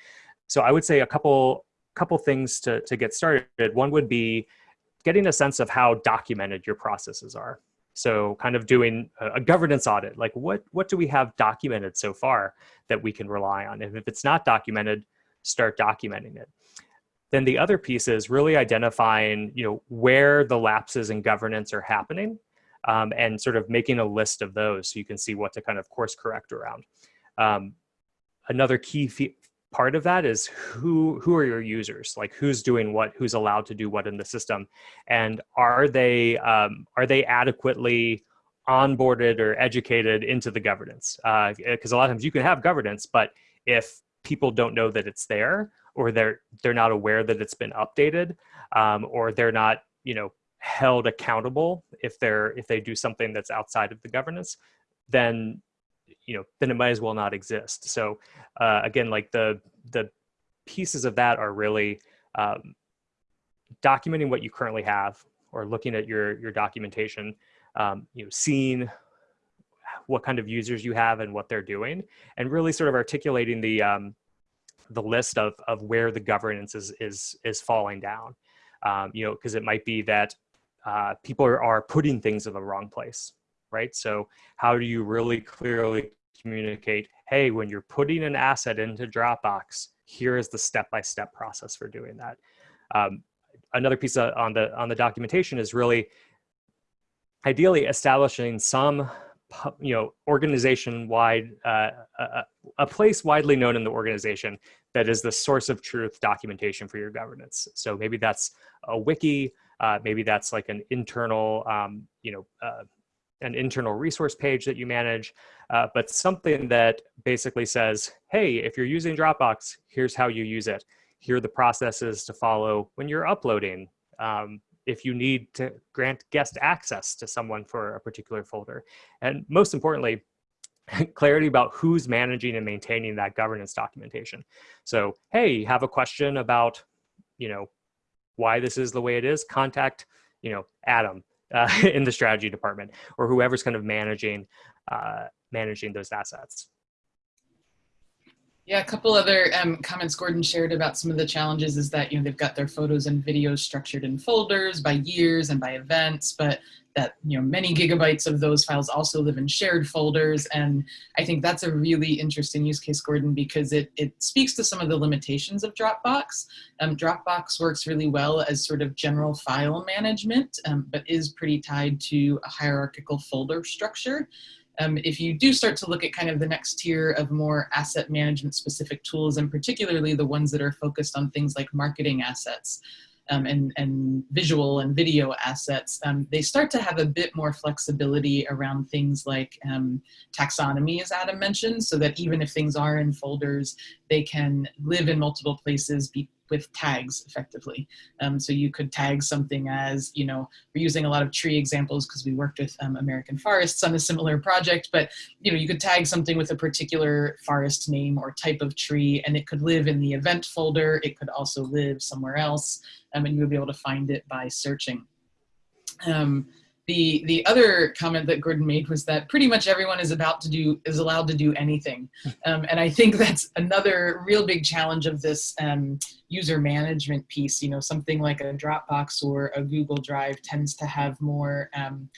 So I would say a couple couple things to to get started. One would be getting a sense of how documented your processes are. So kind of doing a, governance audit, like what what do we have documented so far that we can rely on? And if it's not documented, start documenting it then the other piece is really identifying, you know, where the lapses in governance are happening um, and sort of making a list of those so you can see what to kind of course correct around. Um, another key part of that is who who are your users? Like who's doing what? Who's allowed to do what in the system? And are they um, are they adequately onboarded or educated into the governance? Because uh, a lot of times you can have governance but if people don't know that it's there or they're they're not aware that it's been updated um, or they're not you know held accountable if they're if they do something that's outside of the governance then you know then it might as well not exist. So uh, again like the the pieces of that are really um, documenting what you currently have or looking at your your documentation um, you know seeing what kind of users you have and what they're doing and really sort of articulating the um, the list of, of where the governance is, is, is falling down. Um, you know, because it might be that uh, people are, are putting things in the wrong place, right? So how do you really clearly communicate, hey, when you're putting an asset into Dropbox, here is the step-by-step -step process for doing that. Um, another piece on the on the documentation is really ideally establishing some you know organization wide uh, a, a, place widely known in the organization that is the source of truth documentation for your governance. So maybe that's a wiki uh, maybe that's like an internal um, you know uh, an internal resource page that you manage uh, but something that basically says hey if you're using dropbox here's how you use it. Here are the processes to follow when you're uploading. Um, if you need to grant guest access to someone for a particular folder. And most importantly, *laughs* clarity about who's managing and maintaining that governance documentation. So, hey, have a question about, you know, why this is the way it is, contact, you know, Adam *laughs* uh, in the strategy department or whoever's kind of managing, uh, managing those assets. Yeah, a couple other um, comments Gordon shared about some of the challenges is that, you know, they've got their photos and videos structured in folders by years and by events, but that, you know, many gigabytes of those files also live in shared folders. And I think that's a really interesting use case, Gordon, because it, it speaks to some of the limitations of Dropbox. Um, Dropbox works really well as sort of general file management, um, but is pretty tied to a hierarchical folder structure. Um, if you do start to look at kind of the next tier of more asset management specific tools, and particularly the ones that are focused on things like marketing assets um, and, and visual and video assets, um, they start to have a bit more flexibility around things like um, taxonomy, as Adam mentioned, so that even if things are in folders, they can live in multiple places, be with tags effectively. Um, so you could tag something as, you know, we're using a lot of tree examples because we worked with um, American Forests on a similar project, but, you know, you could tag something with a particular forest name or type of tree, and it could live in the event folder. It could also live somewhere else, um, and you would be able to find it by searching. Um, the the other comment that Gordon made was that pretty much everyone is about to do is allowed to do anything, *laughs* um, and I think that's another real big challenge of this um, user management piece. You know, something like a Dropbox or a Google Drive tends to have more. Um,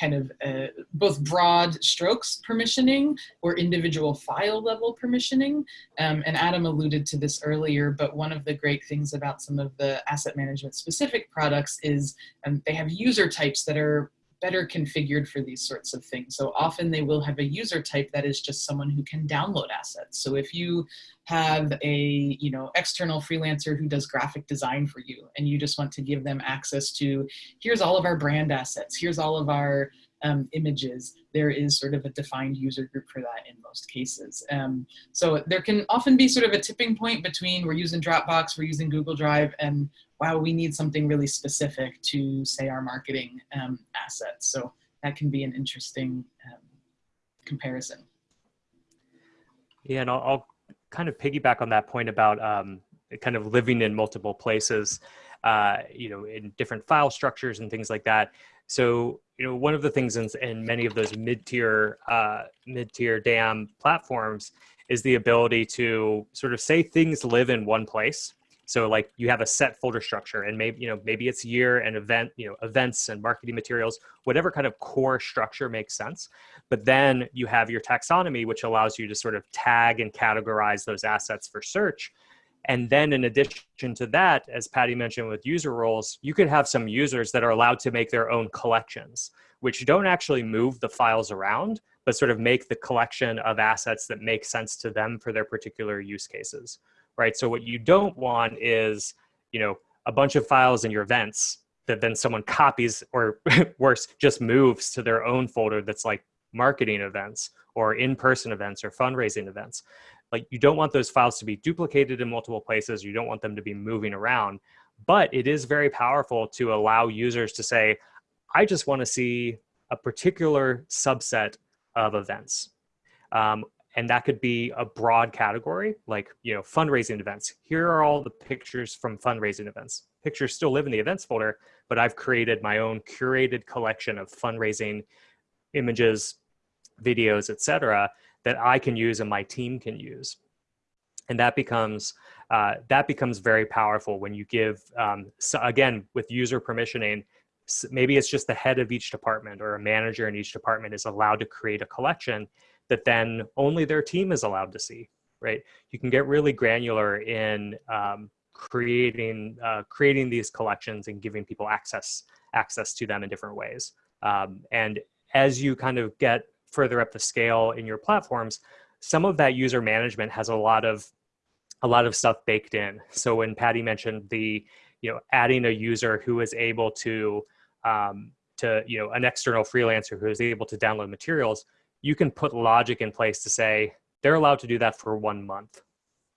kind of uh, both broad strokes permissioning or individual file level permissioning. Um, and Adam alluded to this earlier, but one of the great things about some of the asset management specific products is um, they have user types that are better configured for these sorts of things. So often they will have a user type that is just someone who can download assets. So if you have a you know external freelancer who does graphic design for you and you just want to give them access to here's all of our brand assets, here's all of our um, images, there is sort of a defined user group for that in most cases. Um, so there can often be sort of a tipping point between we're using Dropbox, we're using Google Drive, and wow, we need something really specific to say our marketing um, assets. So that can be an interesting um, comparison. Yeah, and I'll, I'll, kind of piggyback on that point about um, kind of living in multiple places, uh, you know, in different file structures and things like that. So, you know, one of the things in, in many of those mid-tier uh, mid-tier DAM platforms is the ability to sort of say things live in one place so like you have a set folder structure and maybe, you know, maybe it's year and event, you know, events and marketing materials, whatever kind of core structure makes sense. But then you have your taxonomy, which allows you to sort of tag and categorize those assets for search. And then in addition to that, as Patty mentioned with user roles, you could have some users that are allowed to make their own collections, which don't actually move the files around, but sort of make the collection of assets that make sense to them for their particular use cases right? So what you don't want is, you know, a bunch of files in your events that then someone copies or *laughs* worse, just moves to their own folder that's like marketing events or in-person events or fundraising events. Like you don't want those files to be duplicated in multiple places. You don't want them to be moving around, but it is very powerful to allow users to say, I just want to see a particular subset of events. Um, and that could be a broad category like you know fundraising events. Here are all the pictures from fundraising events. Pictures still live in the events folder but i've created my own curated collection of fundraising images videos etc that i can use and my team can use. And that becomes uh, that becomes very powerful when you give um, so again with user permissioning maybe it's just the head of each department or a manager in each department is allowed to create a collection that then only their team is allowed to see, right? You can get really granular in um, creating uh, creating these collections and giving people access access to them in different ways. Um, and as you kind of get further up the scale in your platforms, some of that user management has a lot of a lot of stuff baked in. So when Patty mentioned the, you know, adding a user who is able to, um, to, you know, an external freelancer who is able to download materials, you can put logic in place to say they're allowed to do that for one month.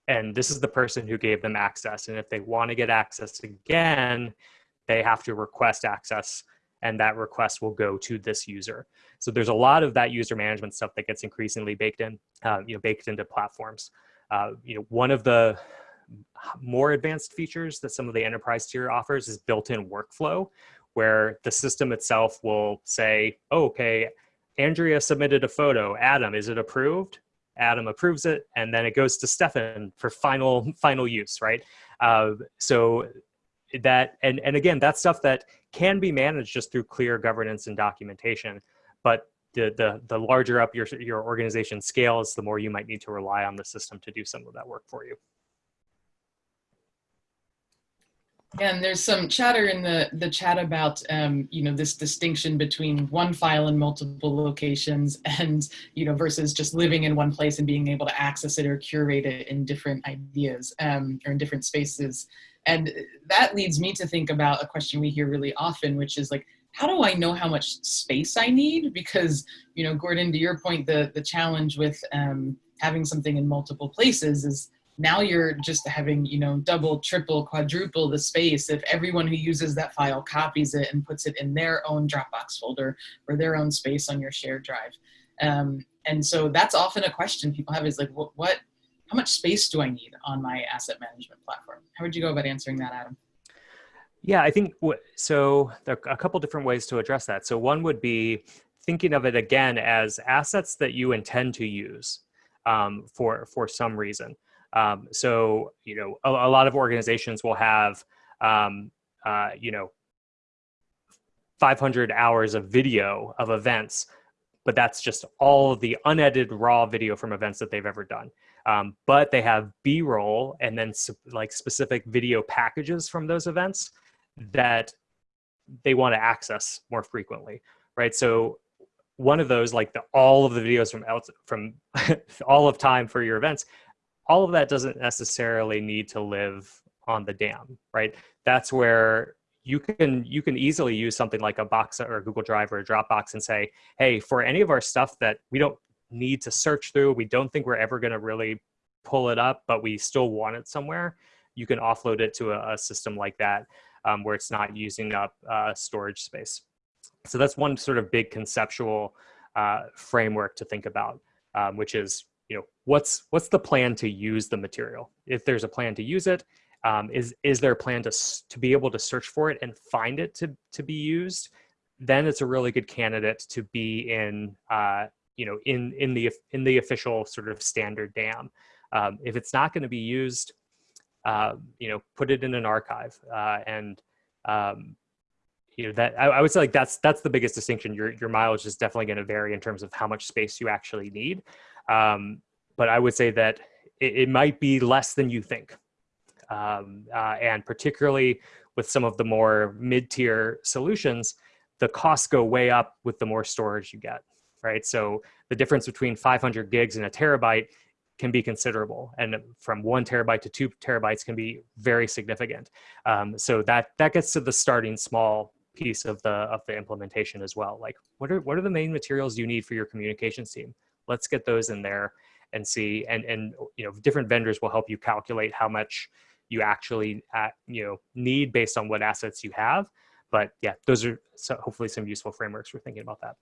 And this is the person who gave them access. And if they want to get access again, they have to request access and that request will go to this user. So there's a lot of that user management stuff that gets increasingly baked in, uh, you know, baked into platforms. Uh, you know, one of the more advanced features that some of the enterprise tier offers is built-in workflow, where the system itself will say, oh, okay, Andrea submitted a photo. Adam, is it approved? Adam approves it, and then it goes to Stefan for final final use, right? Uh, so that and and again, that's stuff that can be managed just through clear governance and documentation. But the the the larger up your your organization scales, the more you might need to rely on the system to do some of that work for you. And there's some chatter in the, the chat about, um, you know, this distinction between one file in multiple locations and, you know, versus just living in one place and being able to access it or curate it in different ideas um, or in different spaces. And that leads me to think about a question we hear really often, which is like, how do I know how much space I need? Because, you know, Gordon, to your point, the, the challenge with um, having something in multiple places is now you're just having you know double triple quadruple the space if everyone who uses that file copies it and puts it in their own dropbox folder or their own space on your shared drive. Um, and so that's often a question people have is like what, what how much space do i need on my asset management platform? How would you go about answering that adam? Yeah i think so there are a couple different ways to address that. So one would be thinking of it again as assets that you intend to use um, for for some reason um, so, you know, a, a, lot of organizations will have, um, uh, you know, 500 hours of video of events, but that's just all the unedited raw video from events that they've ever done. Um, but they have B-roll and then like specific video packages from those events that they want to access more frequently, right? So one of those, like the, all of the videos from from *laughs* all of time for your events, all of that doesn't necessarily need to live on the dam, right? That's where you can you can easily use something like a box or a Google Drive or a Dropbox and say, hey, for any of our stuff that we don't need to search through, we don't think we're ever going to really pull it up, but we still want it somewhere, you can offload it to a, a system like that um, where it's not using up uh, storage space. So that's one sort of big conceptual uh, framework to think about, um, which is you know what's what's the plan to use the material? If there's a plan to use it um, is is there a plan to to be able to search for it and find it to to be used? Then it's a really good candidate to be in uh, you know in in the in the official sort of standard dam. Um, if it's not going to be used uh, you know put it in an archive uh, and um, you know that I, I, would say like that's that's the biggest distinction. Your your mileage is definitely going to vary in terms of how much space you actually need um, but I would say that it, it, might be less than you think. Um, uh, and particularly with some of the more mid-tier solutions, the costs go way up with the more storage you get, right? So the difference between 500 gigs and a terabyte can be considerable and from one terabyte to two terabytes can be very significant um, so that that gets to the starting small piece of the of the implementation as well like what are what are the main materials you need for your communications team let's get those in there and see. And and you know different vendors will help you calculate how much you actually uh, you know need based on what assets you have. But yeah those are so hopefully some useful frameworks for thinking about that.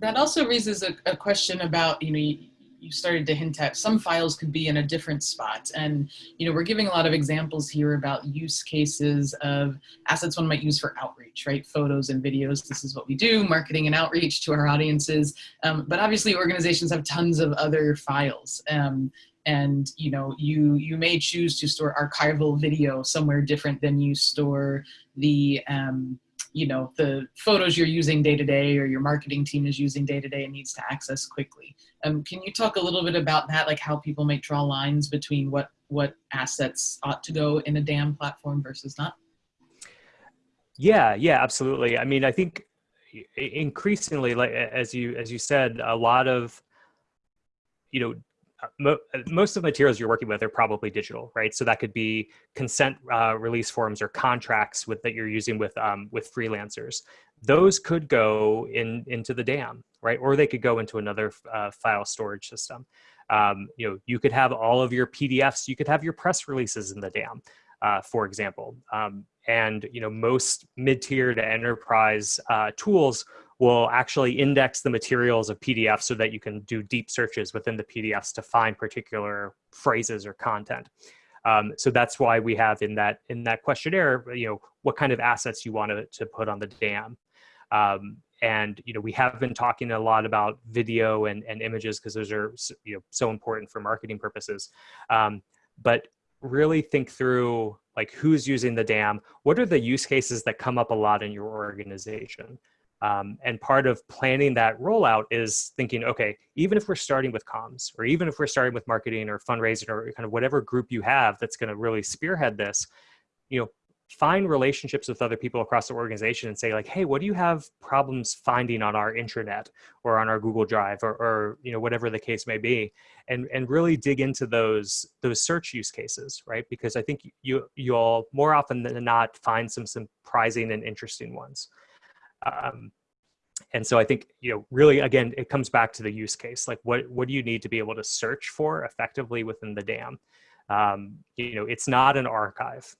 That also raises a, a question about you know started to hint at some files could be in a different spot. And you know we're giving a lot of examples here about use cases of assets one might use for outreach right? Photos and videos this is what we do marketing and outreach to our audiences. Um, but obviously organizations have tons of other files. Um, and you know you you may choose to store archival video somewhere different than you store the um, you know the photos you're using day to day or your marketing team is using day to day and needs to access quickly. Um, can you talk a little bit about that? Like how people might draw lines between what what assets ought to go in a dam platform versus not? Yeah yeah absolutely. I mean i think increasingly like as you as you said a lot of you know mo most of the materials you're working with are probably digital, right? So that could be consent uh, release forms or contracts with that you're using with um, with freelancers. Those could go in into the dam, right? Or they could go into another uh, file storage system. Um, you know, you could have all of your PDFs. You could have your press releases in the dam, uh, for example. Um, and you know, most mid-tier to enterprise uh, tools will actually index the materials of PDFs so that you can do deep searches within the PDFs to find particular phrases or content. Um, so that's why we have in that in that questionnaire, you know, what kind of assets you want to, to put on the dam. Um, and you know, we have been talking a lot about video and, and images because those are you know so important for marketing purposes. Um, but really think through like who's using the dam, what are the use cases that come up a lot in your organization? Um, and part of planning that rollout is thinking, okay, even if we're starting with comms, or even if we're starting with marketing or fundraising, or kind of whatever group you have that's going to really spearhead this, you know, find relationships with other people across the organization and say like, hey, what do you have problems finding on our intranet or on our Google Drive or, or you know whatever the case may be, and and really dig into those those search use cases, right? Because I think you you'll more often than not find some surprising and interesting ones. Um, and so I think you know really again it comes back to the use case. Like what what do you need to be able to search for effectively within the dam? Um, you know, it's not an archive.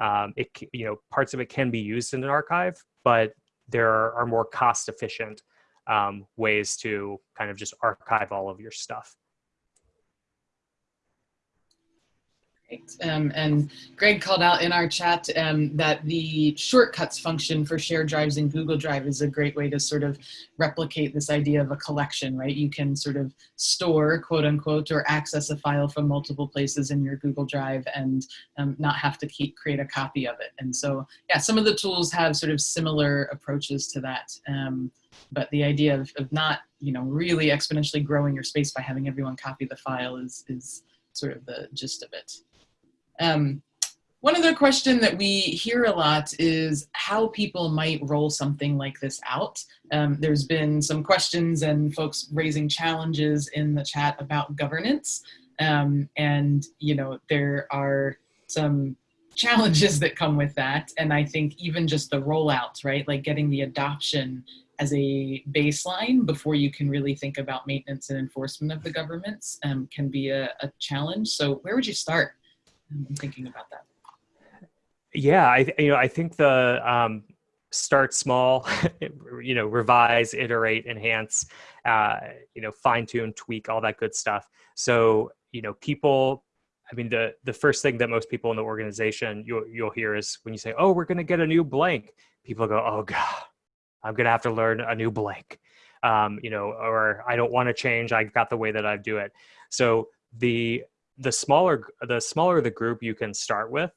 Um, it you know parts of it can be used in an archive, but there are, more cost efficient um, ways to kind of just archive all of your stuff. Um, and Greg called out in our chat um, that the shortcuts function for shared drives in Google Drive is a great way to sort of replicate this idea of a collection, right? You can sort of store, quote unquote, or access a file from multiple places in your Google Drive and um, not have to keep create a copy of it. And so, yeah, some of the tools have sort of similar approaches to that. Um, but the idea of, of not, you know, really exponentially growing your space by having everyone copy the file is, is sort of the gist of it. Um, one other question that we hear a lot is how people might roll something like this out. Um, there's been some questions and folks raising challenges in the chat about governance. Um, and, you know, there are some challenges that come with that. And I think even just the rollout, right? Like getting the adoption as a baseline before you can really think about maintenance and enforcement of the governments um, can be a, a challenge. So where would you start? I'm thinking about that. Yeah, I you know I think the um, start small, *laughs* you know, revise, iterate, enhance, uh, you know, fine tune, tweak, all that good stuff. So you know, people. I mean, the the first thing that most people in the organization you'll you'll hear is when you say, "Oh, we're going to get a new blank," people go, "Oh God, I'm going to have to learn a new blank," um, you know, or I don't want to change. I got the way that I do it. So the the smaller the smaller the group you can start with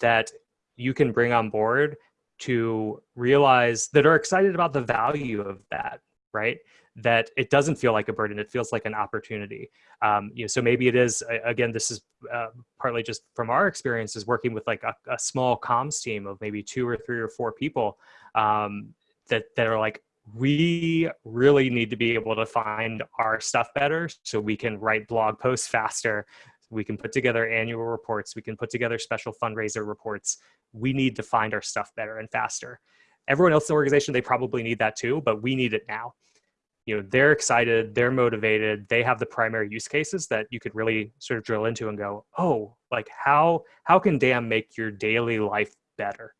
that you can bring on board to realize that are excited about the value of that right? That it doesn't feel like a burden it feels like an opportunity. Um, you know so maybe it is again this is uh, partly just from our experiences working with like a, a, small comms team of maybe two or three or four people um, that that are like we really need to be able to find our stuff better so we can write blog posts faster. We can put together annual reports. We can put together special fundraiser reports. We need to find our stuff better and faster. Everyone else in the organization they probably need that too but we need it now. You know they're excited they're motivated they have the primary use cases that you could really sort of drill into and go oh like how how can dam make your daily life better?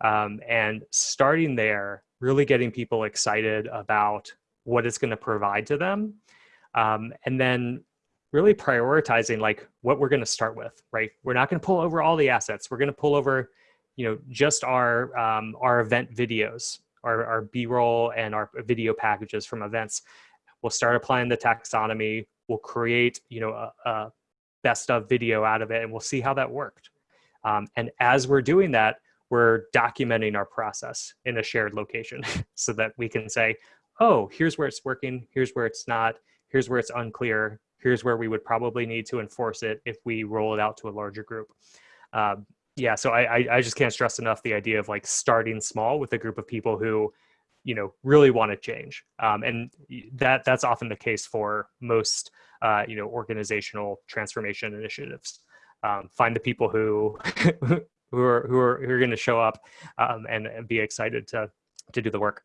Um, and starting there really getting people excited about what it's going to provide to them. Um, and then really prioritizing like what we're going to start with right? We're not going to pull over all the assets. We're going to pull over you know just our um, our event videos our, our b-roll and our video packages from events. We'll start applying the taxonomy. We'll create you know a, a best of video out of it and we'll see how that worked. Um, and as we're doing that we're documenting our process in a shared location *laughs* so that we can say, oh, here's where it's working, here's where it's not, here's where it's unclear, here's where we would probably need to enforce it if we roll it out to a larger group. Um, yeah, so I, I just can't stress enough the idea of like starting small with a group of people who, you know, really want to change, um, and that that's often the case for most, uh, you know, organizational transformation initiatives. Um, find the people who *laughs* who are who are who are going to show up um, and, and be excited to to do the work.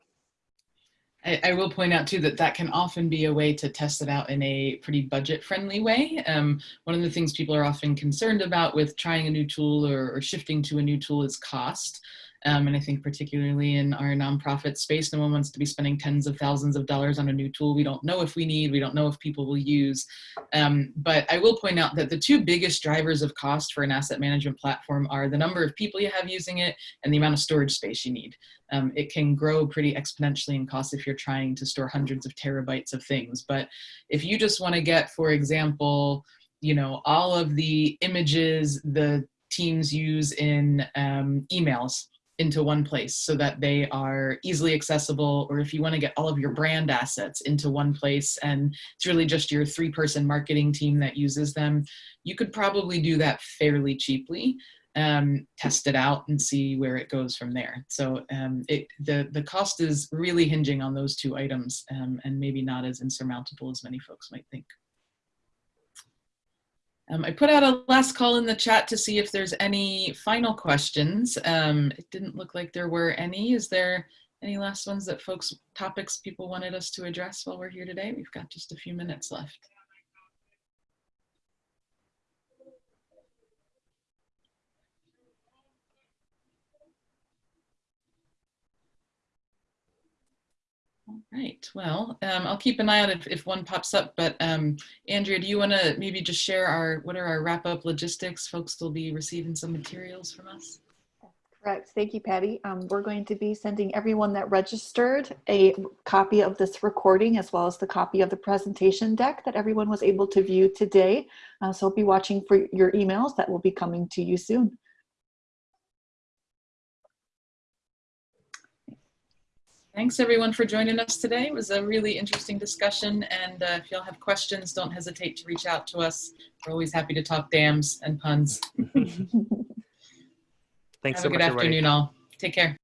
I, I, will point out too that that can often be a way to test it out in a pretty budget friendly way. Um, one of the things people are often concerned about with trying a new tool or, or shifting to a new tool is cost. Um, and I think particularly in our nonprofit space, no one wants to be spending tens of thousands of dollars on a new tool we don't know if we need, we don't know if people will use. Um, but I will point out that the two biggest drivers of cost for an asset management platform are the number of people you have using it and the amount of storage space you need. Um, it can grow pretty exponentially in cost if you're trying to store hundreds of terabytes of things. But if you just want to get, for example, you know, all of the images the teams use in um, emails into one place so that they are easily accessible or if you want to get all of your brand assets into one place and it's really just your three person marketing team that uses them you could probably do that fairly cheaply um, test it out and see where it goes from there. So um, it, the the cost is really hinging on those two items um, and maybe not as insurmountable as many folks might think um, I put out a last call in the chat to see if there's any final questions. Um, it didn't look like there were any. Is there Any last ones that folks, topics people wanted us to address while we're here today? We've got just a few minutes left. All right, well, um, I'll keep an eye out if, if one pops up, but um, Andrea, do you want to maybe just share our, what are our wrap-up logistics? Folks will be receiving some materials from us. Correct. Thank you, Patty. Um, we're going to be sending everyone that registered a copy of this recording as well as the copy of the presentation deck that everyone was able to view today. Uh, so be watching for your emails that will be coming to you soon. Thanks everyone for joining us today. It was a really interesting discussion and uh, if y'all have questions, don't hesitate to reach out to us. We're always happy to talk dams and puns. *laughs* *laughs* Thanks Have so a good much, everybody. afternoon all. Take care.